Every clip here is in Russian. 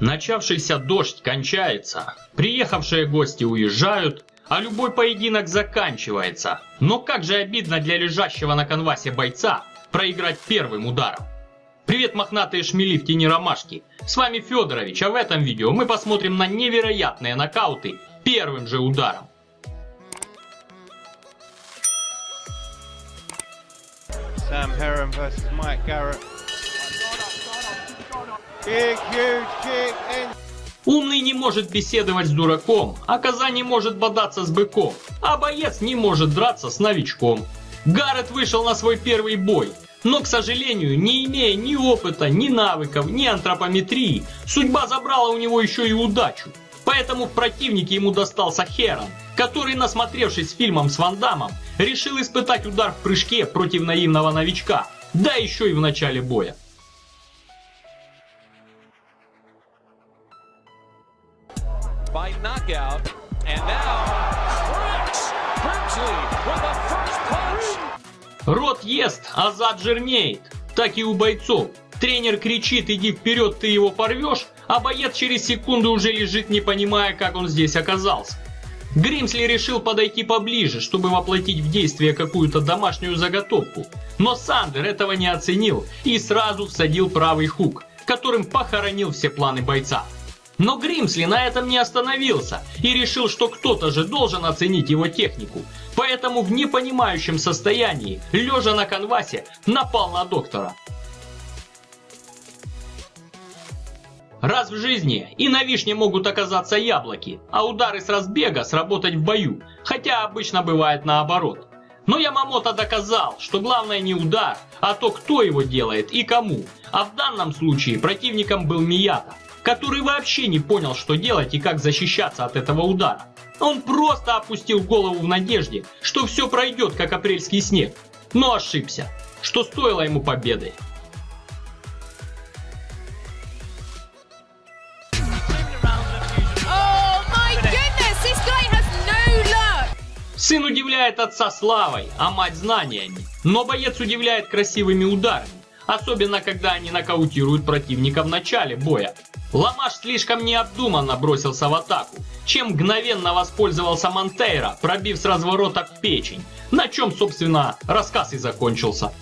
Начавшийся дождь кончается, приехавшие гости уезжают, а любой поединок заканчивается. Но как же обидно для лежащего на конвасе бойца проиграть первым ударом. Привет, мохнатые шмели в тени ромашки. С вами Федорович, а в этом видео мы посмотрим на невероятные нокауты первым же ударом. Sam Heron versus Mike. Big, huge kick in. Умный не может беседовать с дураком, а коза не может бодаться с быком, а боец не может драться с новичком. Гаррет вышел на свой первый бой, но, к сожалению, не имея ни опыта, ни навыков, ни антропометрии, судьба забрала у него еще и удачу. Поэтому в противнике ему достался Херон, который, насмотревшись фильмом с Ван Дамом, решил испытать удар в прыжке против наивного новичка, да еще и в начале боя. Рот ест, а зад жирнеет. Так и у бойцов. Тренер кричит, иди вперед, ты его порвешь, а боец через секунду уже лежит, не понимая, как он здесь оказался. Гримсли решил подойти поближе, чтобы воплотить в действие какую-то домашнюю заготовку. Но Сандер этого не оценил и сразу всадил правый хук, которым похоронил все планы бойца. Но Гримсли на этом не остановился и решил, что кто-то же должен оценить его технику. Поэтому в непонимающем состоянии, лежа на канвасе, напал на доктора. Раз в жизни и на вишне могут оказаться яблоки, а удары с разбега сработать в бою, хотя обычно бывает наоборот. Но Ямамото доказал, что главное не удар, а то кто его делает и кому. А в данном случае противником был Мията – который вообще не понял, что делать и как защищаться от этого удара. Он просто опустил голову в надежде, что все пройдет, как апрельский снег. Но ошибся, что стоило ему победы. Сын удивляет отца славой, а мать знаниями. Но боец удивляет красивыми ударами. Особенно, когда они нокаутируют противника в начале боя. Ламаш слишком необдуманно бросился в атаку, чем мгновенно воспользовался Монтейро, пробив с разворота печень, на чем, собственно, рассказ и закончился.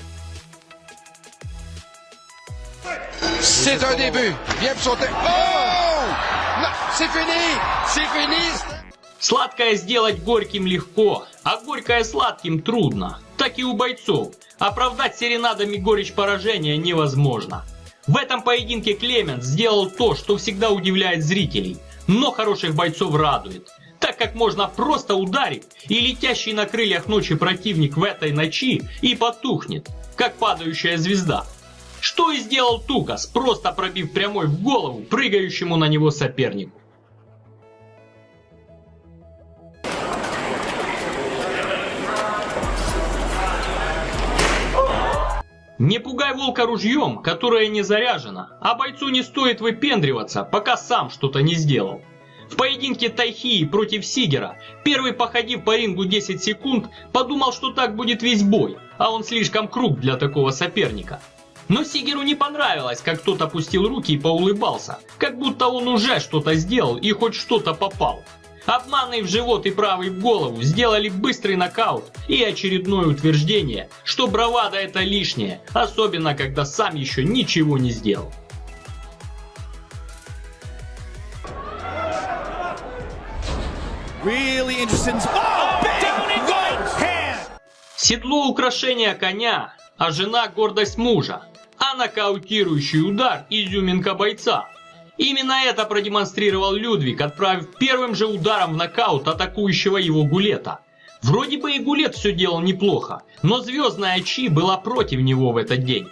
C'est un début. Viens pour sauter. Oh! Non, c'est fini! C'est fini! Сладкое сделать горьким легко, а горькое сладким трудно. Так и у бойцов. Оправдать серенадами горечь поражения невозможно. В этом поединке Клемент сделал то, что всегда удивляет зрителей, но хороших бойцов радует. Так как можно просто ударить, и летящий на крыльях ночи противник в этой ночи и потухнет, как падающая звезда. Что и сделал Тукас, просто пробив прямой в голову прыгающему на него сопернику. Не пугай волка ружьем, которое не заряжено, а бойцу не стоит выпендриваться, пока сам что-то не сделал. В поединке Тайхии против Сигера, первый походив по рингу 10 секунд, подумал, что так будет весь бой, а он слишком круг для такого соперника. Но Сигеру не понравилось, как тот опустил руки и поулыбался, как будто он уже что-то сделал и хоть что-то попал. Обманный в живот и правый в голову сделали быстрый нокаут и очередное утверждение, что бравада это лишнее, особенно когда сам еще ничего не сделал. Really interesting. Oh, big right hand. Седло украшение коня, а жена гордость мужа, а нокаутирующий удар изюминка бойца. Именно это продемонстрировал Людвиг, отправив первым же ударом в нокаут атакующего его Гулета. Вроде бы и Гулет все делал неплохо, но звездная Чи была против него в этот день.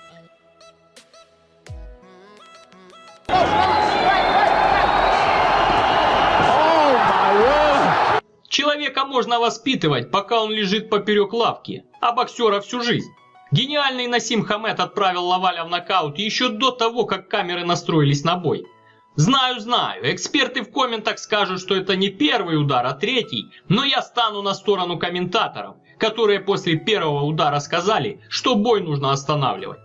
Человека можно воспитывать, пока он лежит поперек лавки, а боксера всю жизнь. Гениальный Насим Хамед отправил Лаваля в нокаут еще до того, как камеры настроились на бой. Знаю, знаю, эксперты в комментах скажут, что это не первый удар, а третий, но я стану на сторону комментаторов, которые после первого удара сказали, что бой нужно останавливать.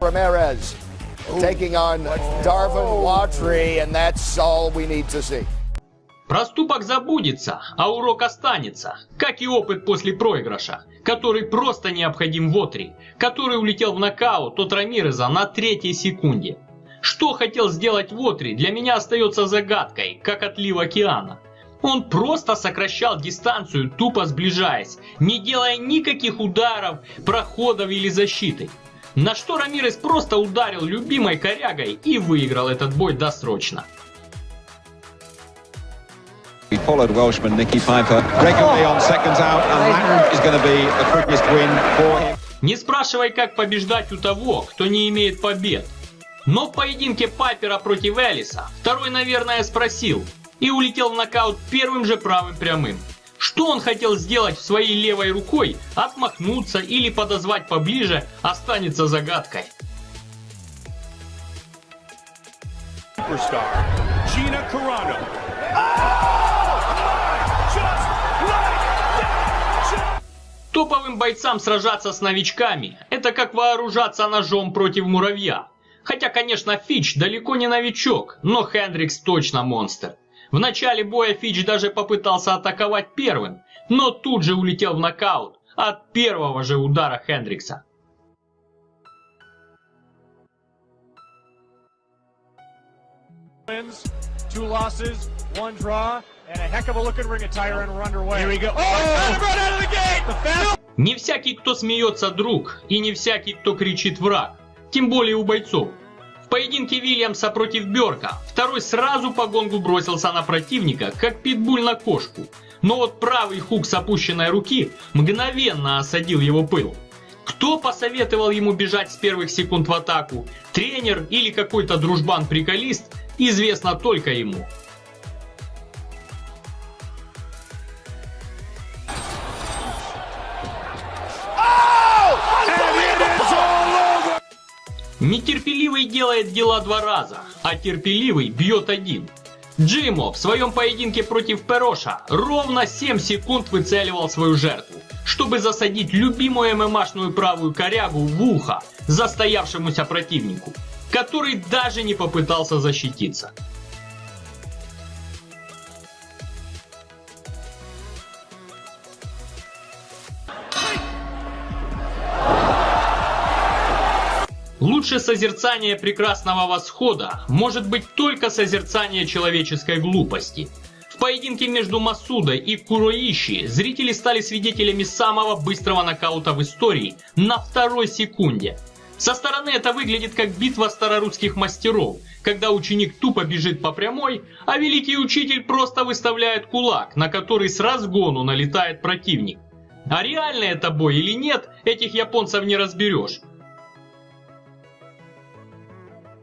Ramirez taking on Darvin Watry, and that's all we need to see. Проступок забудется, а урок останется, как и опыт после проигрыша, который просто необходим Вотри, который улетел в нокаут от Рамиреза на третьей секунде. Что хотел сделать Вотри, для меня остается загадкой, как отлив океана. Он просто сокращал дистанцию, тупо сближаясь, не делая никаких ударов, проходов или защиты. На что Рамирес просто ударил любимой корягой и выиграл этот бой досрочно. He followed Welshman Nicky Piper regularly on seconds out, and that is going to be the quickest win for him. Не спрашивай, как побеждать у того, кто не имеет побед. Но в поединке Пайпера против Элиса второй, наверное, спросил и улетел в нокаут первым же правым прямым. Что он хотел сделать в своей левой рукой, отмахнуться или подозвать поближе, останется загадкой. Superstar Gina Carano. Топовым бойцам сражаться с новичками – это как вооружаться ножом против муравья. Хотя, конечно, Фич далеко не новичок, но Хендрикс точно монстр. В начале боя Фич даже попытался атаковать первым, но тут же улетел в нокаут от первого же удара Хендрикса. Two losses, one draw, Oh, Не всякий, кто смеется, друг, и не всякий, кто кричит враг. Тем более у бойцов. В поединке Вильямса против Берка второй сразу по гонгу бросился на противника, как питбуль на кошку. Но вот правый хук с опущенной руки мгновенно осадил его пыл. Кто посоветовал ему бежать с первых секунд в атаку? Тренер или какой-то дружбан-приколист? Известно только ему. Нетерпеливый делает дела два раза, а терпеливый бьет один. Джимо в своем поединке против Пероша ровно 7 секунд выцеливал свою жертву, чтобы засадить любимую ММАшную правую корягу в ухо застоявшемуся противнику, который даже не попытался защититься. Лучше созерцание прекрасного восхода может быть только созерцание человеческой глупости. В поединке между Масудой и Куроиши зрители стали свидетелями самого быстрого нокаута в истории на второй секунде. Со стороны это выглядит как битва старорусских мастеров, когда ученик тупо бежит по прямой, а великий учитель просто выставляет кулак, на который с разгону налетает противник. А реально это бой или нет, этих японцев не разберешь.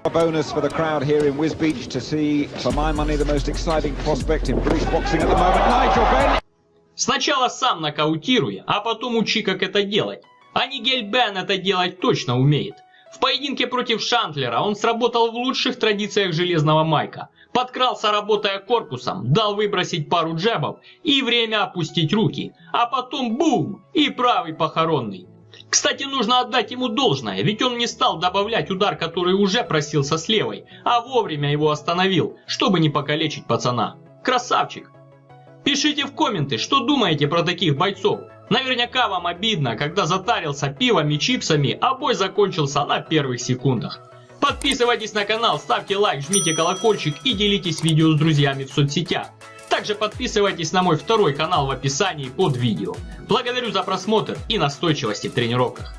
A bonus for the crowd here in Wisbeach to see, for my money, the most exciting prospect in British boxing at the moment, Nigel Benn. Сначала сам нокаутируй, а потом учи, как это делать. А Нигель Бен это делать точно умеет. В поединке против Шантлера он сработал в лучших традициях железного майка. Подкрался, работая корпусом, дал выбросить пару джебов и время опустить руки. А потом бум! И правый похоронный. Кстати, нужно отдать ему должное, ведь он не стал добавлять удар, который уже просился с левой, а вовремя его остановил, чтобы не покалечить пацана. Красавчик! Пишите в комменты, что думаете про таких бойцов. Наверняка вам обидно, когда затарился пивом и чипсами, а бой закончился на первых секундах. Подписывайтесь на канал, ставьте лайк, жмите колокольчик и делитесь видео с друзьями в соцсетях. Также подписывайтесь на мой второй канал в описании под видео. Благодарю за просмотр и настойчивости в тренировках.